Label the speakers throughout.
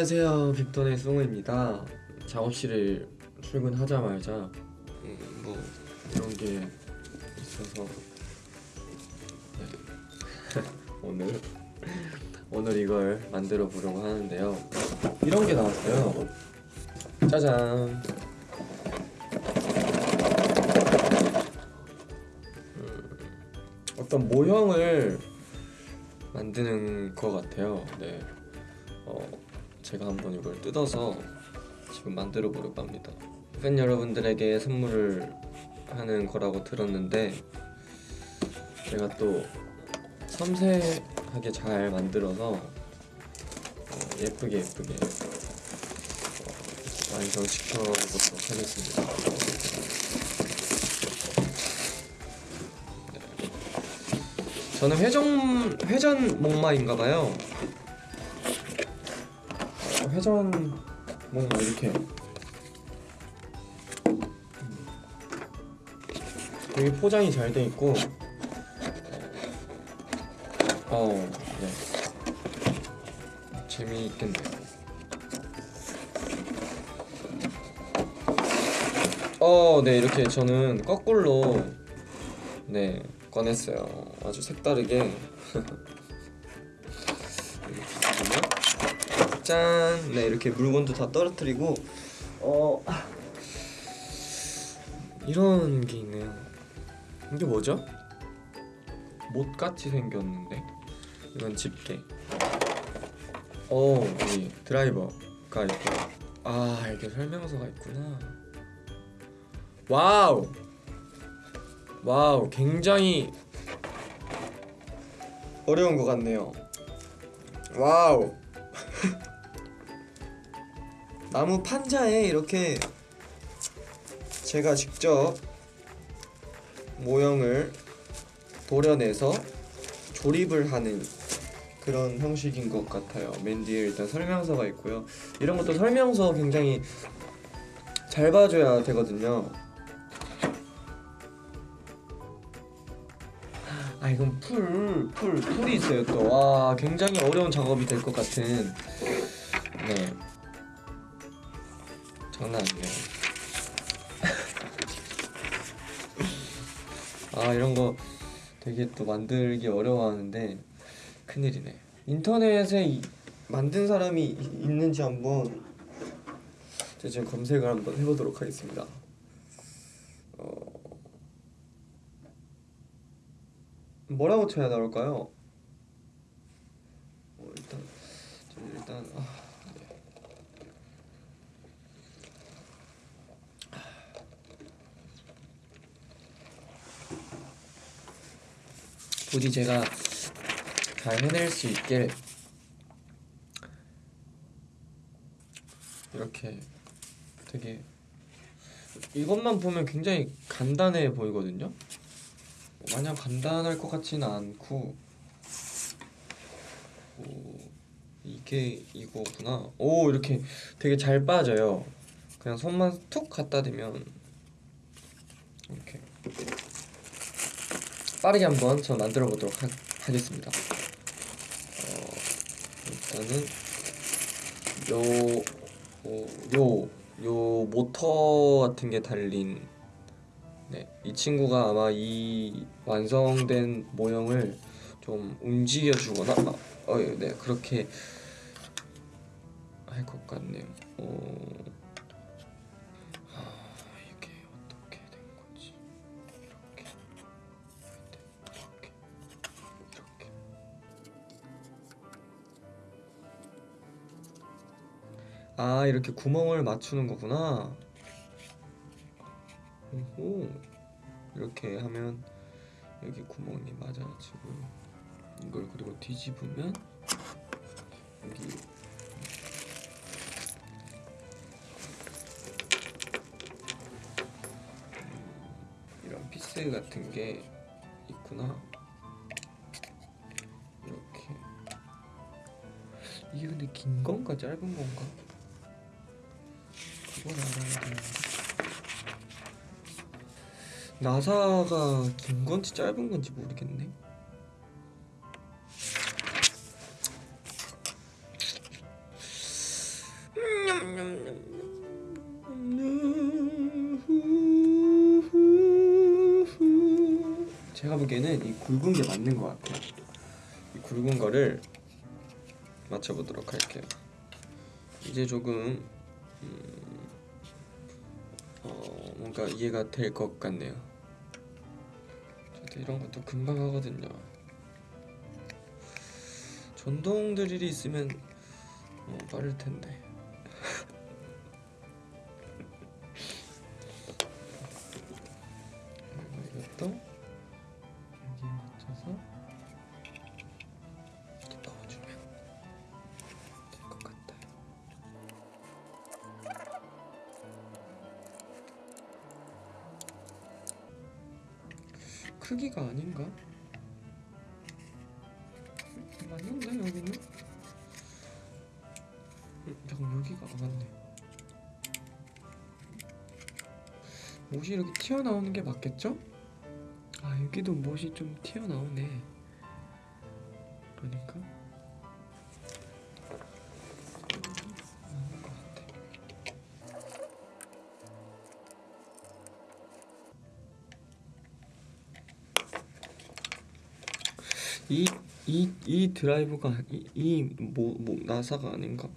Speaker 1: 안녕하세요. 빅톤의 송우입니다. 작업실을 출근하자마자 음, 뭐 이런 게 있어서. 네. 오늘 오늘 이걸 만들어 보려고 하는데요. 이런 게 나왔어요. 짜잔. 음, 어떤 모형을 만드는 것 같아요. 네. 어, 제가 한번 이걸 뜯어서 지금 만들어 보려고 합니다. 팬 여러분들에게 선물을 하는 거라고 들었는데 제가 또 섬세하게 잘 만들어서 어, 예쁘게 예쁘게 어, 완성시켜 보도록 하겠습니다. 네. 저는 회전 회전 목마인가봐요. 회전 뭔가 이렇게 되게 포장이 잘 돼 있고 어, 네. 재미있겠네요. 어, 네, 이렇게 저는 거꾸로 네, 꺼냈어요. 아주 색다르게. 짠! 네 이렇게 물건도 다 떨어뜨리고 어 이런 게 있네요. 이게 뭐죠? 못같이 생겼는데 이건 집게. 어 여기 드라이버가 있고 아 이게 설명서가 있구나. 와우 와우 굉장히 어려운 것 같네요. 와우 나무 판자에 이렇게 제가 직접 모형을 도려내서 조립을 하는 그런 형식인 것 같아요. 맨 뒤에 일단 설명서가 있고요. 이런 것도 설명서 굉장히 잘 봐줘야 되거든요. 아 이건 풀, 풀, 풀이 있어요 또. 와 굉장히 어려운 작업이 될 것 같은. 네. 장난 아니에요. 아 이런 거 되게 또 만들기 어려워하는데 큰일이네. 인터넷에 이, 만든 사람이 이- 있는지 한번 제가 지금 검색을 한번 해보도록 하겠습니다. 어... 뭐라고 쳐야 나올까요? 어, 일단 저 일단 아, 네. 부디 제가 잘 해낼 수 있게 이렇게 되게 이것만 보면 굉장히 간단해 보이거든요. 마냥 간단할 것 같지는 않고 오, 이게 이거구나. 오 이렇게 되게 잘 빠져요. 그냥 손만 툭 갖다 대면 이렇게 빠르게 한번 저 만들어 보도록 하, 하겠습니다. 어, 일단은 요, 어, 요, 요 모터 같은 게 달린 네, 이 친구가 아마 이 완성된 모형을 좀 움직여 주거나 아, 어, 네, 그렇게 할 것 같네요. 어, 아, 이렇게 구멍을 맞추는 거구나. 오 이렇게 하면 여기 구멍이 맞아지고 이걸 그리고 뒤집으면 여기 음, 이런 피스 같은 게 있구나. 이렇게. 이게 근데 긴 건가 짧은 건가 음. 나사가 긴 건지 짧은 건지 모르겠네. 제가 보기에는 이 굵은 게 맞는 것 같아요. 이 굵은 거를 맞춰보도록 할게요. 이제 조금 음 어, 뭔가 이해가 될 것 같네요. 저도 이런 것도 금방 하거든요. 전동 드릴이 있으면 어, 빠를 텐데. 크기가 아닌가? 맞는데 여기는? 음, 잠깐 여기가 안 맞네. 못이 이렇게 튀어나오는 게 맞겠죠? 아 여기도 못이 좀 튀어나오네. 그러니까 이이 드라이브가 이뭐 뭐 나사가 아닌가?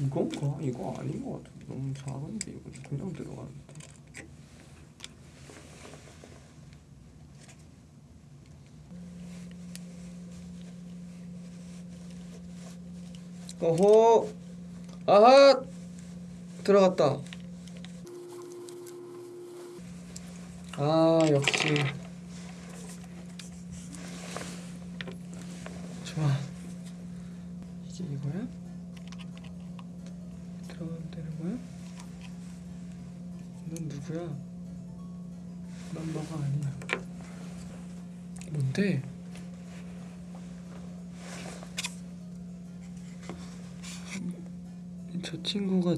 Speaker 1: 이건가? 이거 아닌 것 같은데 너무 작은데 이거 그냥 들어가는데. 어호 아하 들어갔다. 아 역시 좋아. 이게 이거야? 들어가면 되는 거야? 넌 누구야? 난 너가 아니야. 뭔데?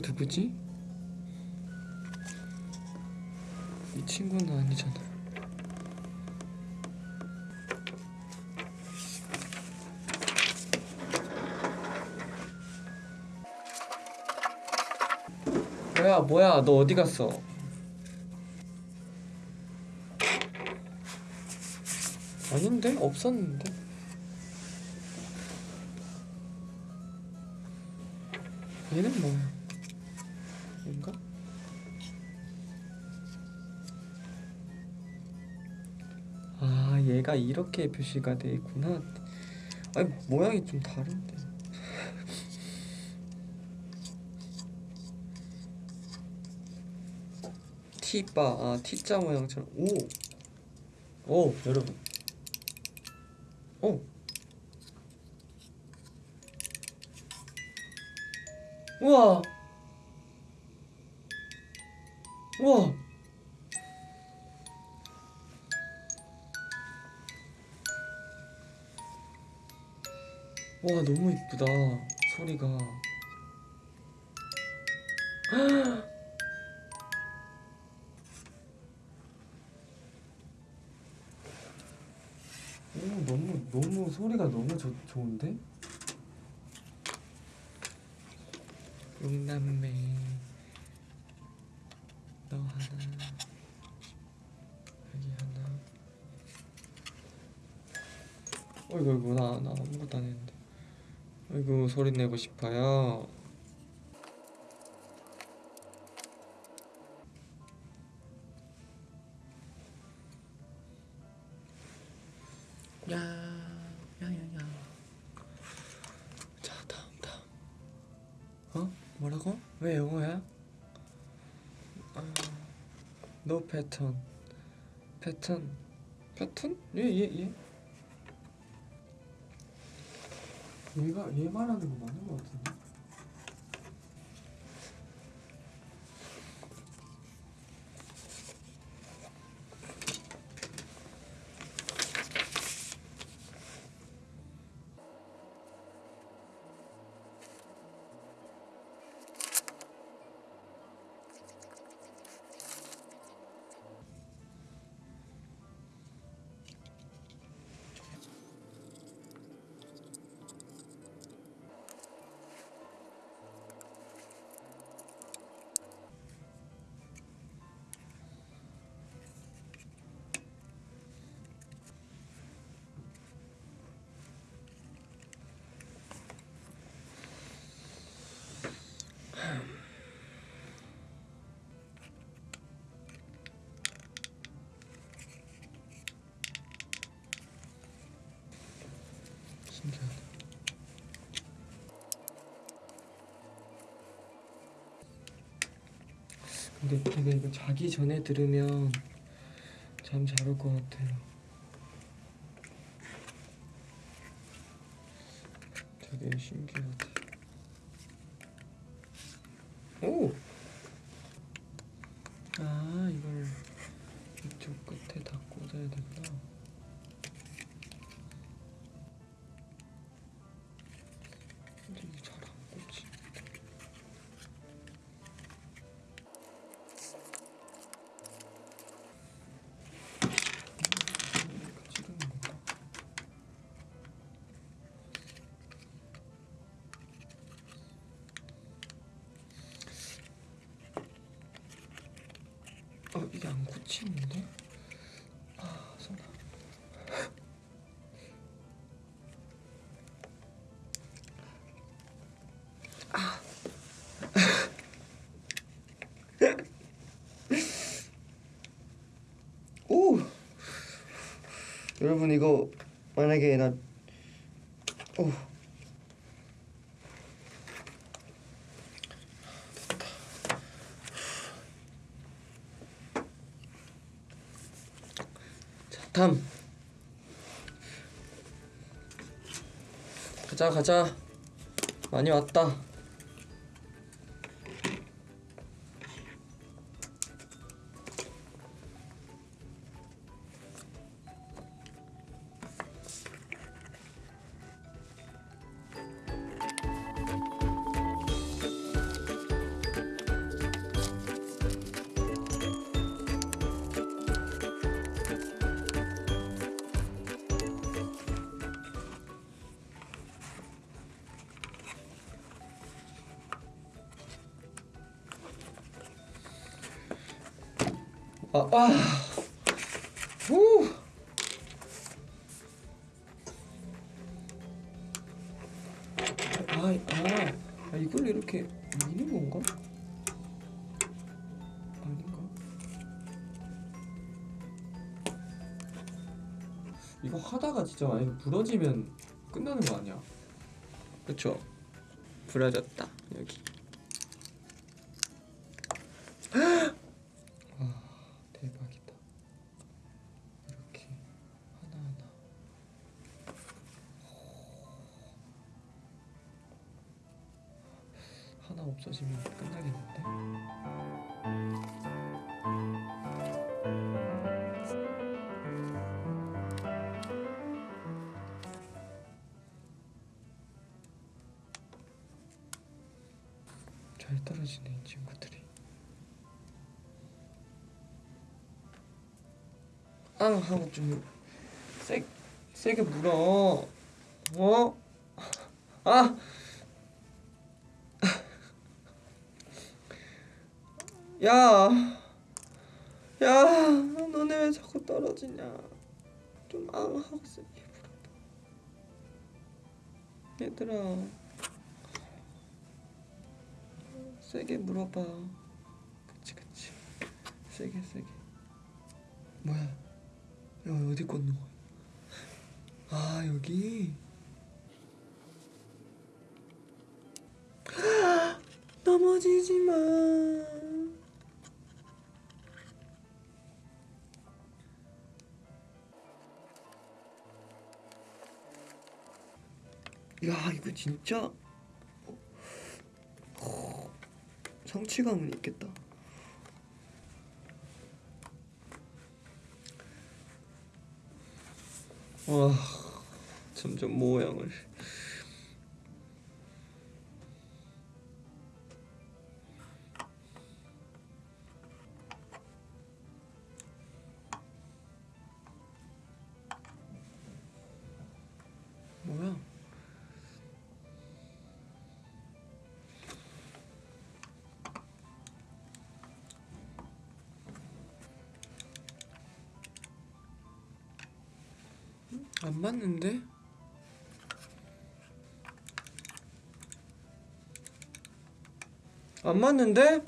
Speaker 1: 누구지? 이 친구는 아니잖아. 뭐야, 뭐야, 너 어디 갔어? 아닌데? 없었는데? 얘는 뭐야? 얘인가? 아 얘가 이렇게 표시가 돼 있구나 아니 모양이 좀 다른데 T바 아 T자 모양처럼 오! 오 여러분 오! 우와 우와. 와 너무 이쁘다 소리가. 오 너무 너무 소리가 너무 좋 좋은데? 용남매 너 하나 여기 하나 어이구 어이구 나, 나 아무것도 안 했는데. 어이구 소리 내고 싶어요 pattern. 패턴. 패턴? 얘얘 얘. 얘가 얘 말하는 거 맞는 거 같은데. 신기하다. 근데 내가 이거 자기 전에 들으면 잠 잘 올 것 같아요. 되게 신기하다. 어 이게 안 꽂히는데? 아 손아. 오! 여러분 이거 만약에 나 3 가자 가자. 많이 왔다. 아, 아, 아, 이걸 이렇게 미는 건가? 아닌가? 이거 하다가 진짜 만약에 부러지면 끝나는 거 아니야? 그쵸? 부러졌다 여기. 앙 하고 좀 세, 세게 물어. 어? 아! 야! 야! 너네 왜 자꾸 떨어지냐? 좀 앙 하고 세게 물어봐. 얘들아. 세게 물어봐. 그치 그치. 세게 세게. 뭐야? 야 어디 꽂는 거야? 아 여기. 넘어지지 마. 야 이거 진짜 어, 성취감은 있겠다. 와 점점 모양을 안 맞는데? 안 맞는데?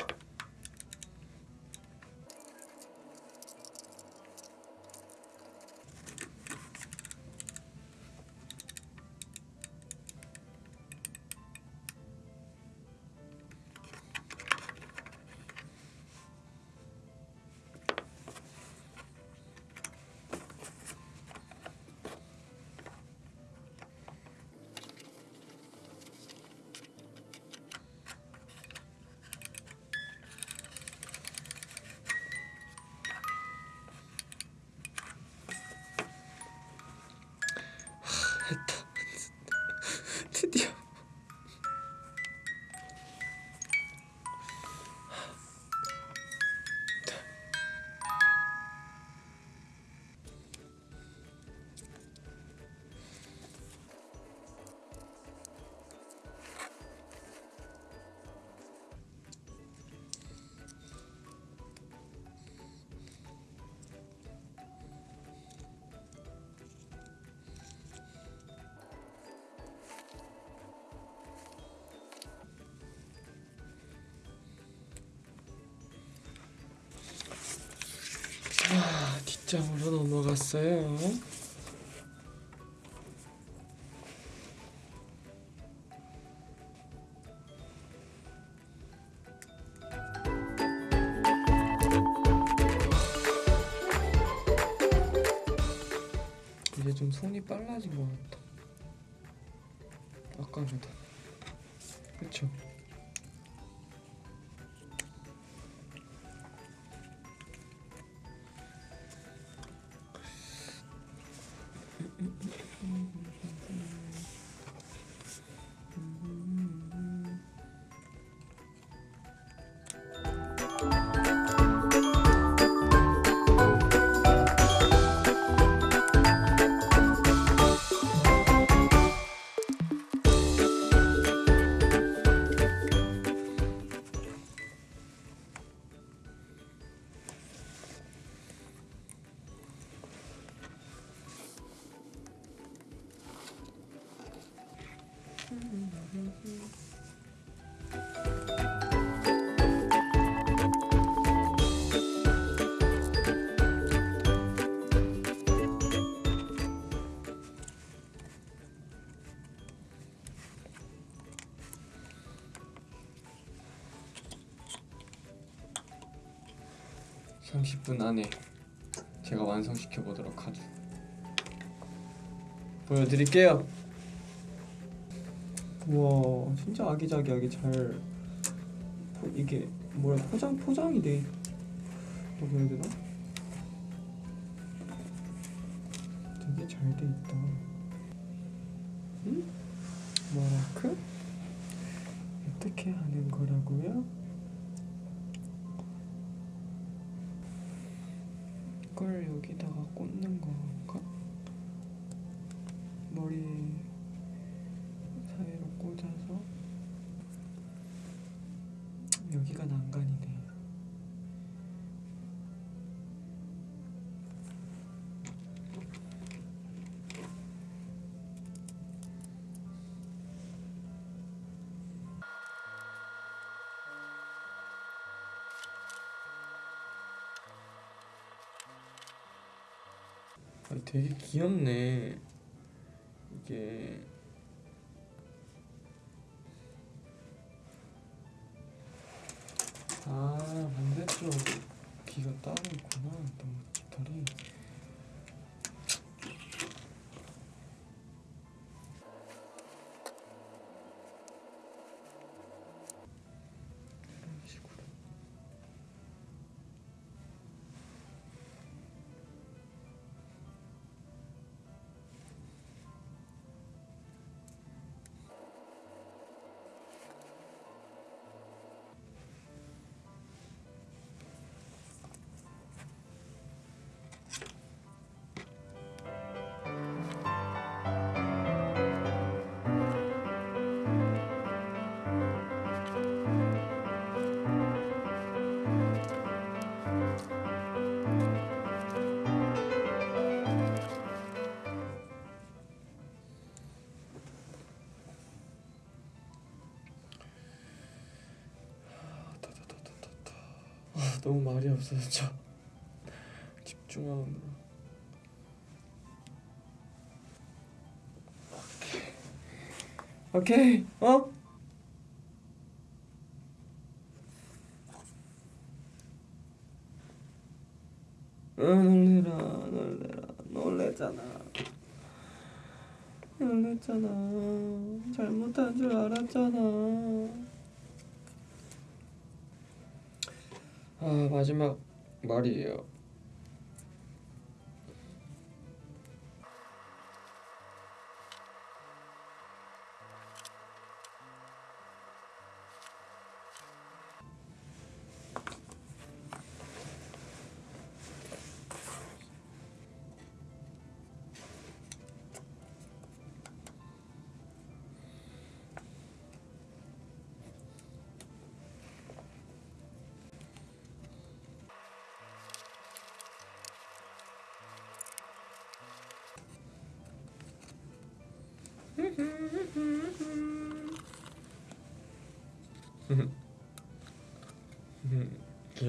Speaker 1: 장으로 넘어갔어요. 이제 좀 손이 빨라진 것 같다. 아까보다. 그쵸? 삼십 분 안에 제가 완성시켜 보도록 하죠. 보여드릴게요. 와, 진짜 아기자기하게 잘 포- 이게 뭐야 포장 포장이 돼. 뭐라 해야 되나? 되게 잘 돼 있다. 응? 마라크? 어떻게 하는 거라고요? 여기다가 꽂는 건가? 아, 되게 귀엽네. 이게 아 반대쪽 귀가 따로 있구나. 너무 깃털이. 너무 말이 없어서 저 집중하느라 오케이. 오케이. 어? 어? 놀래라 놀래라. 놀래잖아. 놀랬잖아. 잘못한 줄 알았잖아 아 마지막 말이에요.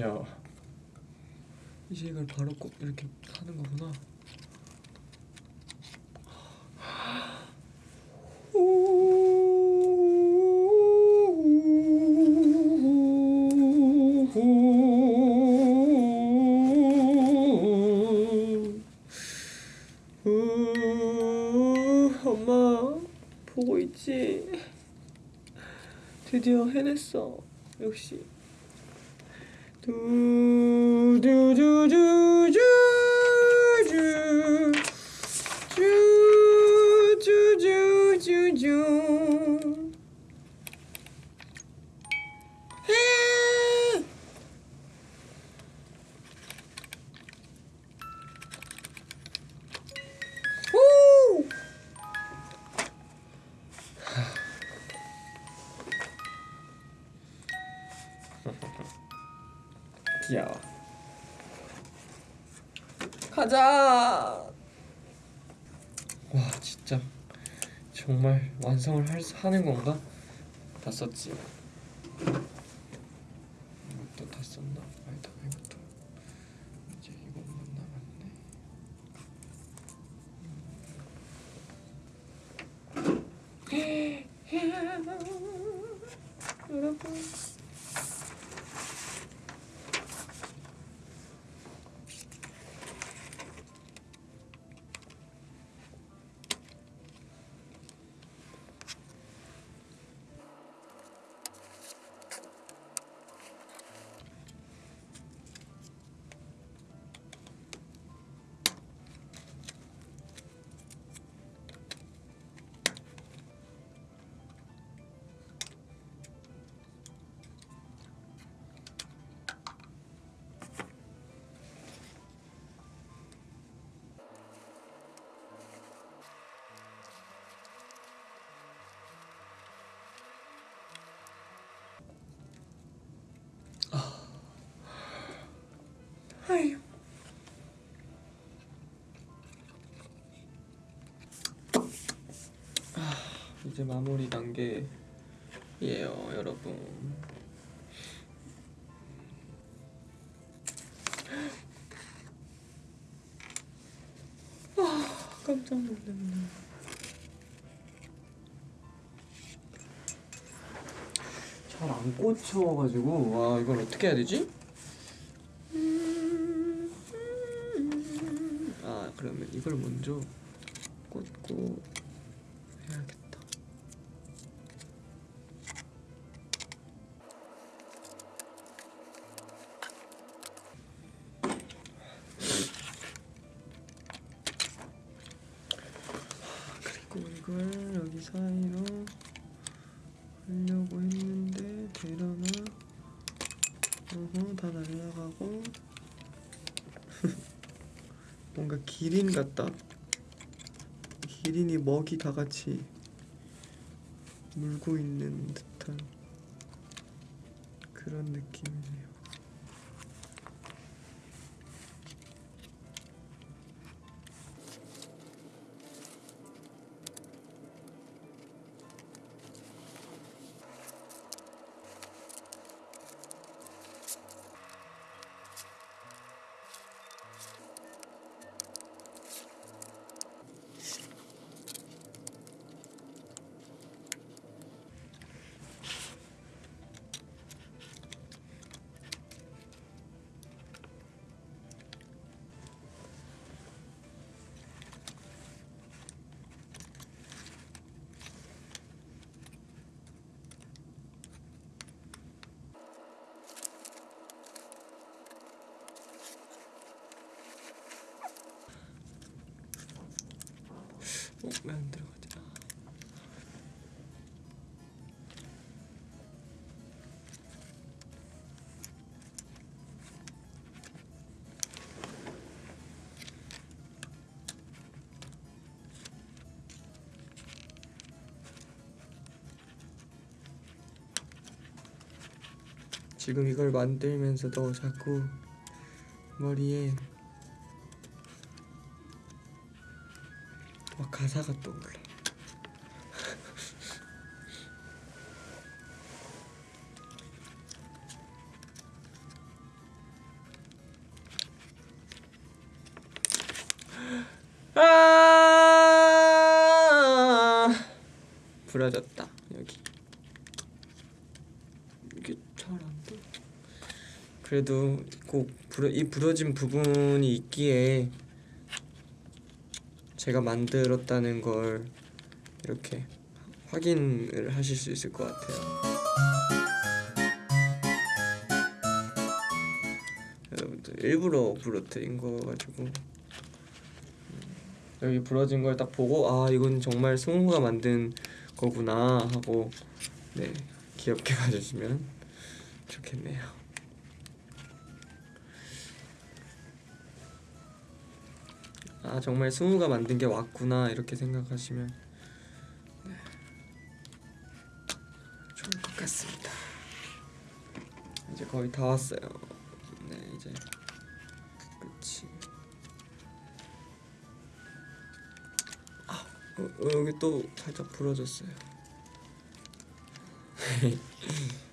Speaker 1: 귀여워. 이제 이걸 바로 꼭 이렇게 하는 거구나. 우, 엄마 보고 있지? 드디어 해냈어. 역시. do do do do. 하는 건가? 다 썼지. 이것도 다 썼나? 아니다 이것도 이제 이것만 남았네. 여러분. 이제 마무리 단계예요, 여러분. 아, 깜짝 놀랐네. 잘 안 꽂혀가지고 와 이걸 어떻게 해야 되지? 아 그러면 이걸 먼저 하려고 했는데 되려나? 어허 다 날라가고 뭔가 기린 같다. 기린이 먹이 다 같이 물고 있는 듯한 그런 느낌이네요. 지금 이걸 만들면서도 자꾸 머리에 막 가사가 떠올라. 그래도 꼭 이 부러진 부분이 있기에 제가 만들었다는 걸 이렇게 확인을 하실 수 있을 것 같아요. 여러분들 일부러 부러뜨린 거 가지고 음, 여기 부러진 걸 딱 보고 아 이건 정말 승우가 만든 거구나 하고 네 귀엽게 봐주시면 좋겠네요. 아 정말 승우가 만든 게 왔구나 이렇게 생각하시면 네, 좋을 것 같습니다. 이제 거의 다 왔어요. 네 이제 끝이. 아 어, 어, 여기 또 살짝 부러졌어요.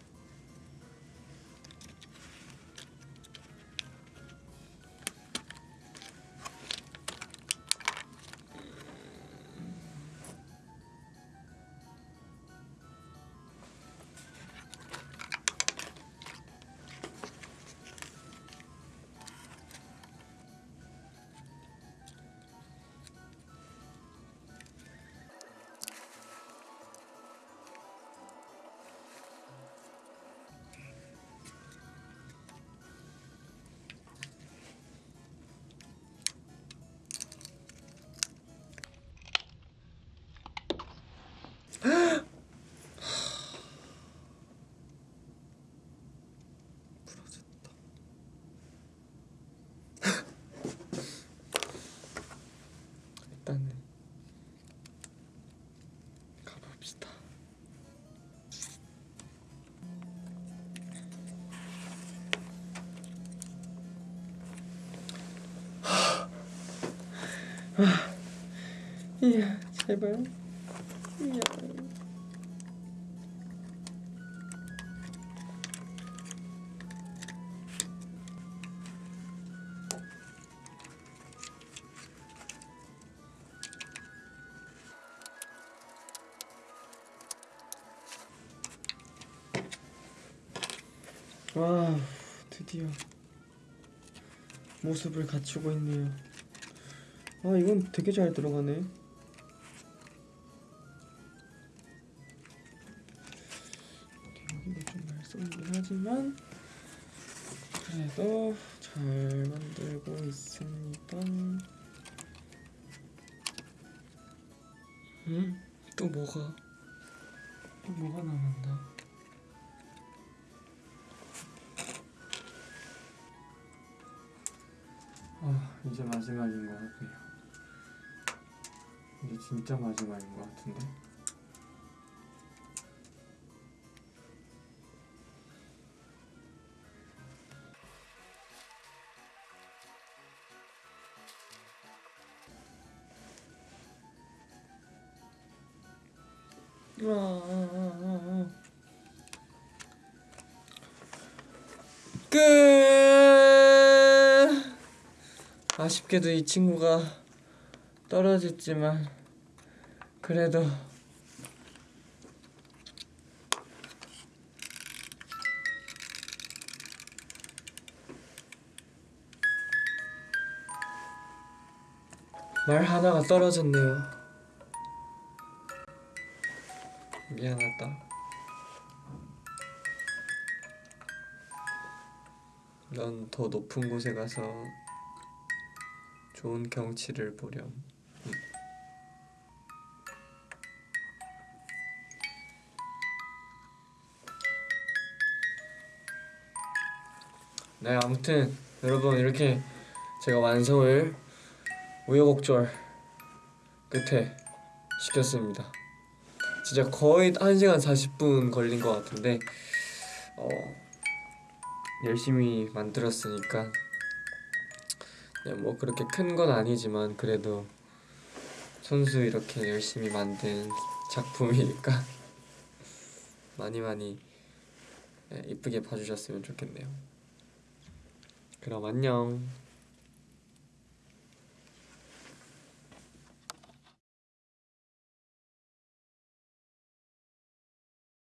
Speaker 1: 이야 제발 이야 와 드디어 모습을 갖추고 있네요. 아 이건 되게 잘 들어가네. 여기가 좀 말썽이긴 하지만 그래도 잘 만들고 있습니다. 음? 또 뭐가 또 뭐가 남았나? 아 이제 마지막인 것 같네요. 이제 진짜 마지막인 것 같은데. 아, 아, 아. 끝. 아쉽게도 이 친구가 떨어졌지만 그래도 말 하나가 떨어졌네요. 미안하다. 넌 더 높은 곳에 가서 좋은 경치를 보렴. 네, 아무튼 여러분 이렇게 제가 완성을 우여곡절 끝에 시켰습니다. 진짜 거의 1시간 40분 걸린 것 같은데 어, 열심히 만들었으니까 네, 뭐 그렇게 큰 건 아니지만 그래도 손수 이렇게 열심히 만든 작품이니까 많이 많이 네, 이쁘게 봐주셨으면 좋겠네요. 그럼 안녕.